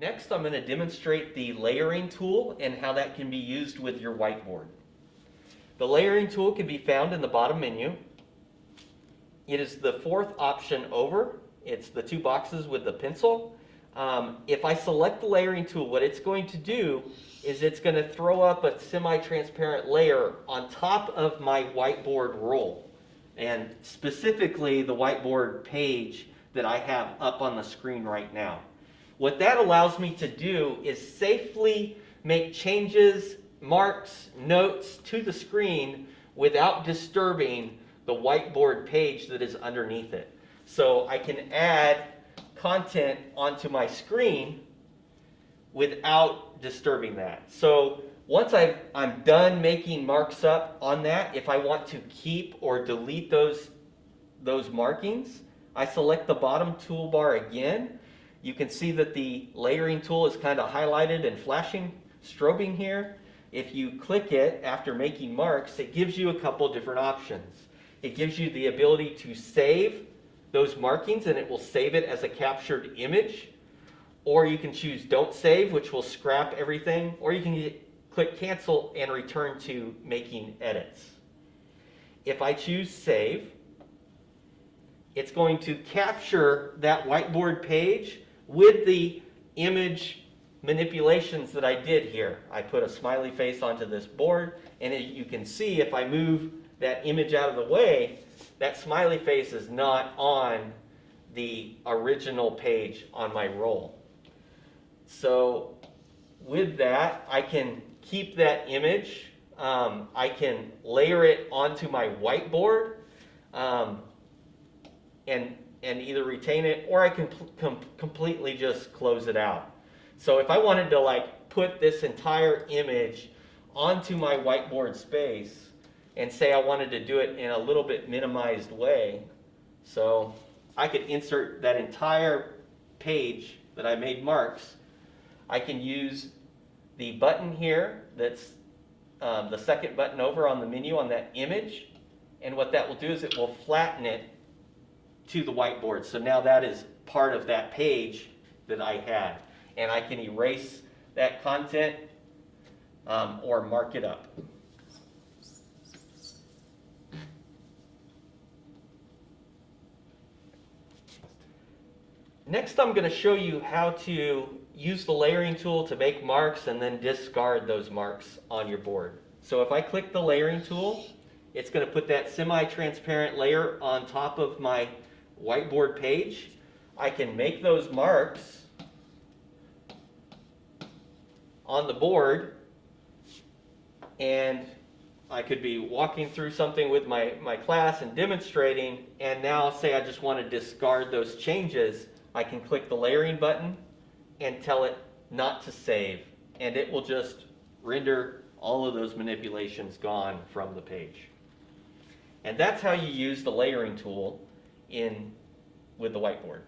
Next, I'm going to demonstrate the layering tool and how that can be used with your whiteboard. The layering tool can be found in the bottom menu. It is the fourth option over. It's the two boxes with the pencil. Um, if I select the layering tool, what it's going to do is it's going to throw up a semi-transparent layer on top of my whiteboard roll. And specifically the whiteboard page that I have up on the screen right now. What that allows me to do is safely make changes, marks, notes to the screen without disturbing the whiteboard page that is underneath it. So I can add content onto my screen without disturbing that. So once i am done making marks up on that, if I want to keep or delete those, those markings, I select the bottom toolbar again. You can see that the layering tool is kind of highlighted and flashing, strobing here. If you click it after making marks, it gives you a couple different options. It gives you the ability to save those markings and it will save it as a captured image. Or you can choose don't save, which will scrap everything. Or you can get, click cancel and return to making edits. If I choose save, it's going to capture that whiteboard page with the image manipulations that I did here. I put a smiley face onto this board and it, you can see if I move that image out of the way, that smiley face is not on the original page on my roll. So with that, I can keep that image. Um, I can layer it onto my whiteboard um, and, and either retain it or I can com completely just close it out. So if I wanted to like put this entire image onto my whiteboard space and say I wanted to do it in a little bit minimized way, so I could insert that entire page that I made marks. I can use the button here that's um, the second button over on the menu on that image. And what that will do is it will flatten it to the whiteboard. So now that is part of that page that I had. And I can erase that content um, or mark it up. Next I'm going to show you how to use the layering tool to make marks and then discard those marks on your board. So if I click the layering tool, it's going to put that semi-transparent layer on top of my whiteboard page. I can make those marks on the board and I could be walking through something with my, my class and demonstrating and now say I just want to discard those changes. I can click the layering button and tell it not to save and it will just render all of those manipulations gone from the page. And that's how you use the layering tool in with the whiteboard.